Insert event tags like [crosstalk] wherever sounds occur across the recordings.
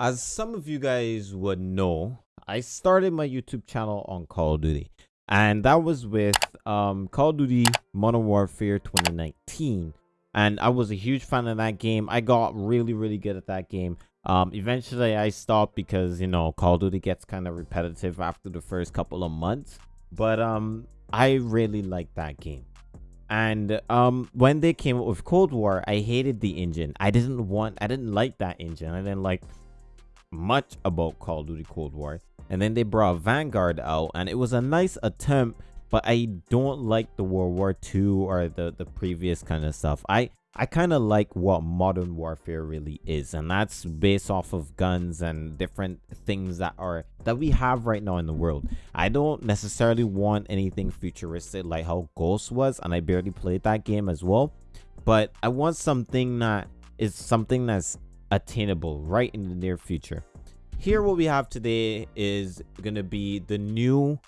As some of you guys would know, I started my YouTube channel on Call of Duty. And that was with um, Call of Duty Modern Warfare 2019. And I was a huge fan of that game. I got really, really good at that game. Um, eventually, I stopped because, you know, Call of Duty gets kind of repetitive after the first couple of months. But um, I really liked that game. And um, when they came up with Cold War, I hated the engine. I didn't want, I didn't like that engine. I didn't like much about Call of Duty Cold War. And then they brought Vanguard out, and it was a nice attempt, but I don't like the World War II or the, the previous kind of stuff. I, I kind of like what modern warfare really is, and that's based off of guns and different things that are that we have right now in the world. I don't necessarily want anything futuristic like how Ghost was, and I barely played that game as well. But I want something that is something that's attainable right in the near future. Here what we have today is going to be the new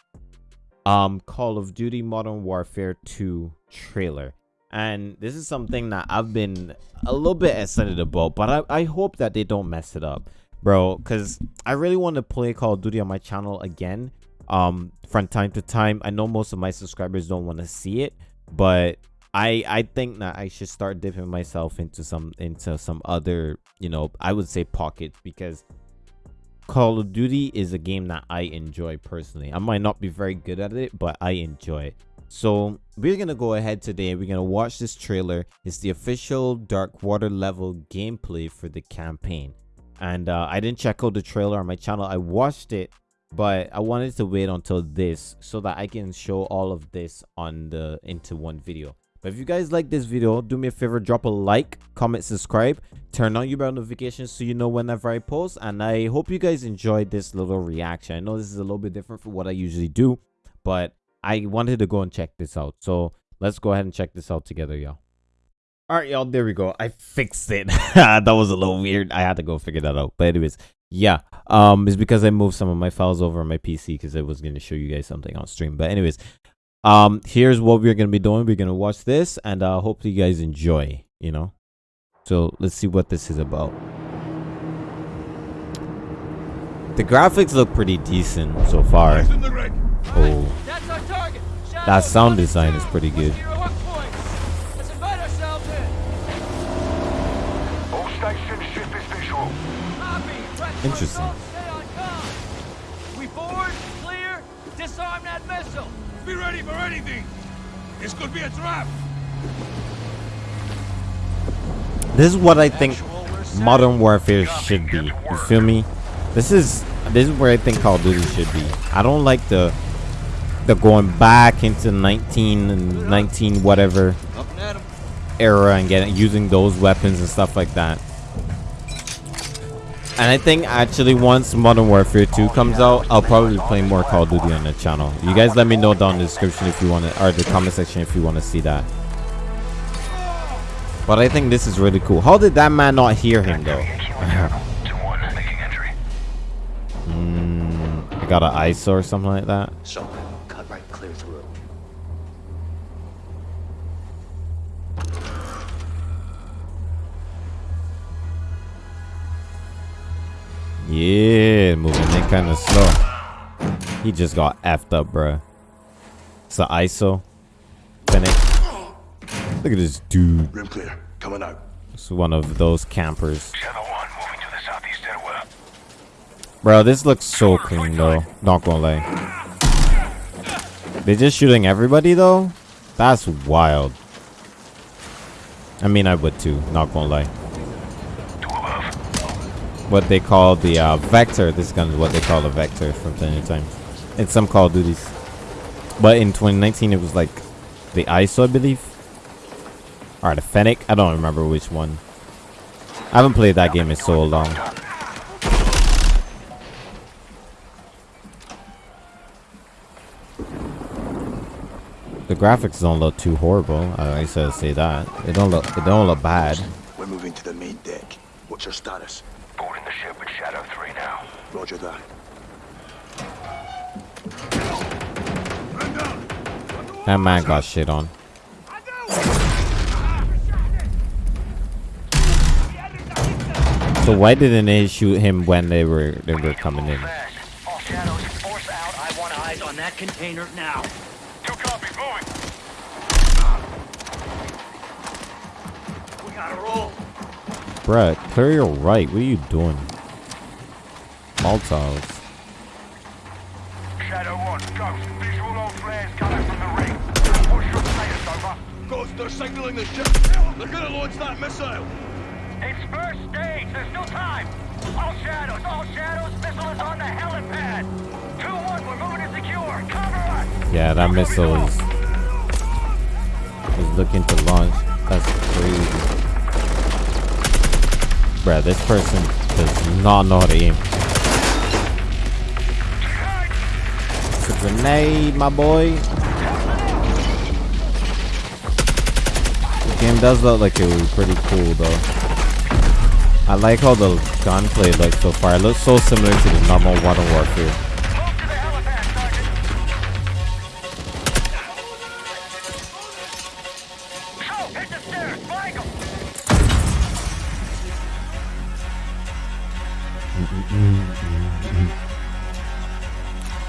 um Call of Duty Modern Warfare 2 trailer. And this is something that I've been a little bit excited about, but I, I hope that they don't mess it up, bro. Because I really want to play Call of Duty on my channel again um from time to time. I know most of my subscribers don't want to see it, but I I think that I should start dipping myself into some into some other you know I would say pockets because Call of Duty is a game that I enjoy personally. I might not be very good at it, but I enjoy it. So we're gonna go ahead today. We're gonna watch this trailer. It's the official Dark Water level gameplay for the campaign. And uh, I didn't check out the trailer on my channel. I watched it, but I wanted to wait until this so that I can show all of this on the into one video. But if you guys like this video, do me a favor, drop a like, comment, subscribe, turn on your bell notifications so you know whenever I post. And I hope you guys enjoyed this little reaction. I know this is a little bit different from what I usually do, but I wanted to go and check this out. So let's go ahead and check this out together, y'all. All right, y'all, there we go. I fixed it. [laughs] that was a little weird. I had to go figure that out. But anyways, yeah, um, it's because I moved some of my files over on my PC because I was going to show you guys something on stream. But anyways, um here's what we're gonna be doing. We're gonna watch this and uh hopefully you guys enjoy you know? So let's see what this is about. The graphics look pretty decent so far. Oh. That sound design is pretty good. Interesting we board clear disarm that missile be ready for anything. This could be a trap. This is what I think Modern Warfare should be. You feel me? This is this is where I think Call of Duty should be. I don't like the the going back into 19 and 19 whatever era and getting using those weapons and stuff like that. And I think actually once Modern Warfare 2 comes out, I'll probably play more Call of Duty on the channel. You guys let me know down in the description if you want to, or the comment section if you want to see that. But I think this is really cool. How did that man not hear him though? [laughs] mm, I got an ISO or something like that. cut Yeah, moving in kind of slow. He just got effed up, bro. It's the ISO. Fennec. Look at this dude. Rim clear. Coming out. It's one of those campers. Bro, this looks so clean though. Not gonna lie. They're just shooting everybody though? That's wild. I mean, I would too. Not gonna lie what they call the uh, vector. This gun is what they call the vector from time to time. In some Call of Duties. But in 2019, it was like the ISO, I believe. Or the Fennec. I don't remember which one. I haven't played that game in so long. The graphics don't look too horrible. I guess I'll say that. It don't look. It don't look bad. We're moving to the main deck. What's your status? Boarding the ship with Shadow 3 now. Roger that. That man got shit on. So why didn't they shoot him when they were they were coming in? Fast. All shadows, force out. I want eyes on that container now. Two copies, moving. We gotta roll. Bruh, clear your right. What are you doing? Molotovs. Shadow 1, Ghost. Visual on flares coming from the rig. What's your status, over? Ghost, they're signaling the ship. They're gonna launch that missile. It's first stage. There's no time. All shadows, all shadows. Missile is on the helipad. 2-1, we're moving to secure. Cover us. Yeah, that missile is is looking to launch. That's crazy. Bruh, this person does not know how to aim. A grenade, my boy. The game does look like it was pretty cool though. I like how the gunplay looks so far. It looks so similar to the normal Modern Warfare. Move [laughs]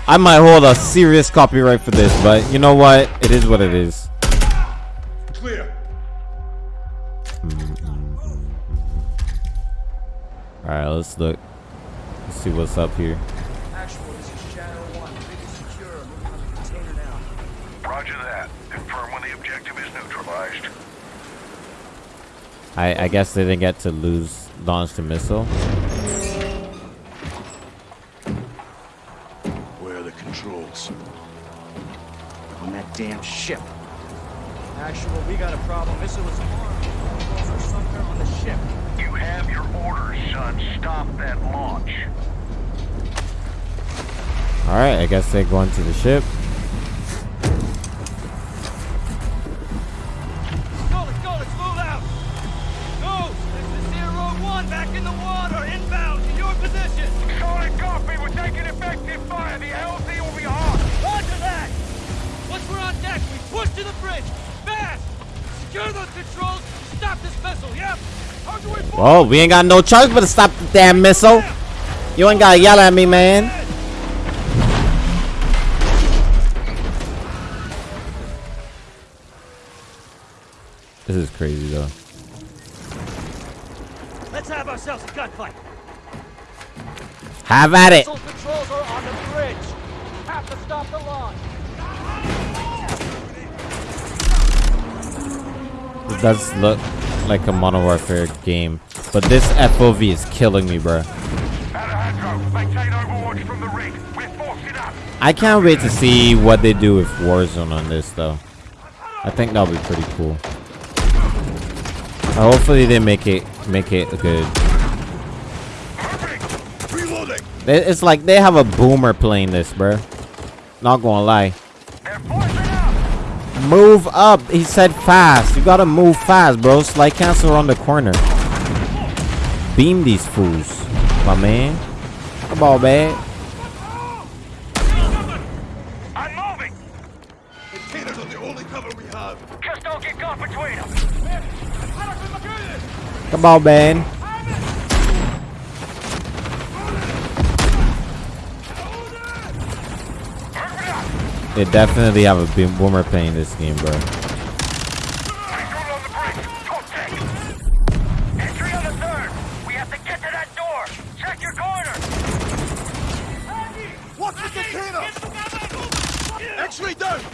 I might hold a serious copyright for this, but you know what? It is what it is. Clear. Alright, let's look. Let's see what's up here. Actual, this is Shadow 1. Big is secure. Moving on the container now. Roger that. Confirm when the objective is neutralized. I, I guess they didn't get to lose launch the missile. Damn ship. Actual, we got a problem. Missile is armed. Controls are somewhere on the ship. You have your orders, son. Stop that launch. Alright, I guess they're going to the ship. Well, we ain't got no choice but to stop the damn missile. You ain't gotta yell at me, man. This is crazy, though. Let's have ourselves a gunfight! Have at it. Missile controls are on the bridge! Have to stop the launch! It does look like a Modern Warfare game, but this FOV is killing me, bro. Alejandro, maintain overwatch from the rig. We're forcing up. I can't wait to see what they do with Warzone on this, though. I think that'll be pretty cool. Uh, hopefully they make it make it good. It's like they have a boomer playing this, bro. Not gonna lie. They're forcing up. Move up. He said fast. You gotta move fast, bro. Slide cancel around the corner. Beam these fools, my man. Come on, man. I'm moving. Containers are the only cover we have. Just don't get caught between them. Come on, man. They definitely have a beam boomer playing this game, bro.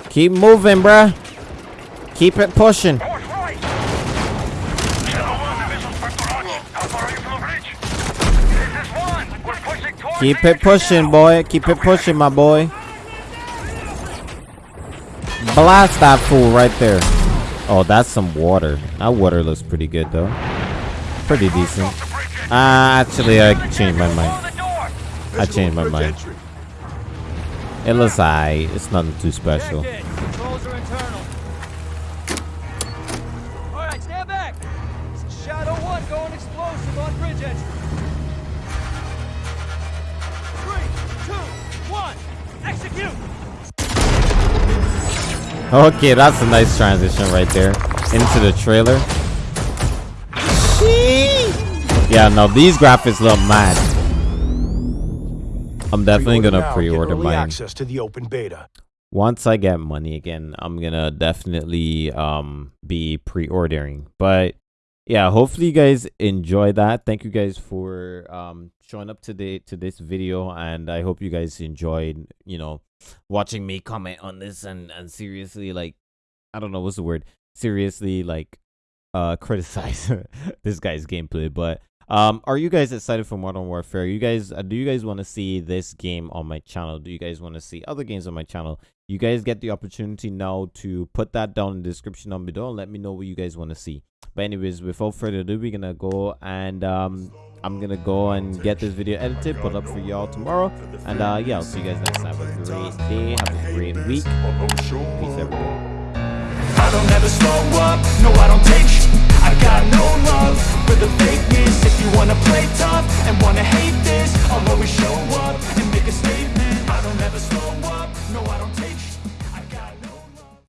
Keep moving, bruh. Keep it pushing. Keep it pushing, boy. Keep it pushing, my boy. Blast that fool right there. Oh, that's some water. That water looks pretty good, though. Pretty decent. Uh, actually, I changed my mind. I changed my mind. It looks alright. It's nothing too special. [laughs] Okay, that's a nice transition right there into the trailer. Yeah, no, these graphics look mad. I'm definitely gonna pre-order mine. access to the open beta. once I get money again, I'm gonna definitely um be pre-ordering. But yeah, hopefully you guys enjoy that. Thank you guys for um showing up today to this video, and I hope you guys enjoyed. You know, watching me comment on this and and seriously like, I don't know what's the word. Seriously like, uh, [laughs] criticize this guy's gameplay, but. Um, are you guys excited for Modern Warfare? You guys, uh, do you guys want to see this game on my channel? Do you guys want to see other games on my channel? you guys get the opportunity now to put that down in the description down below. And let me know what you guys want to see. But anyways without further ado we're gonna go and um i'm gonna go and get this video edited put up for y'all tomorrow. And uh yeah i'll see you guys next time. Have a great day. Have a great week. Peace everyone I don't ever slow up, no I don't take I got no love for the fakeness. If you wanna play tough and wanna hate this I'll always show up and make a statement. I don't ever slow up, no I don't take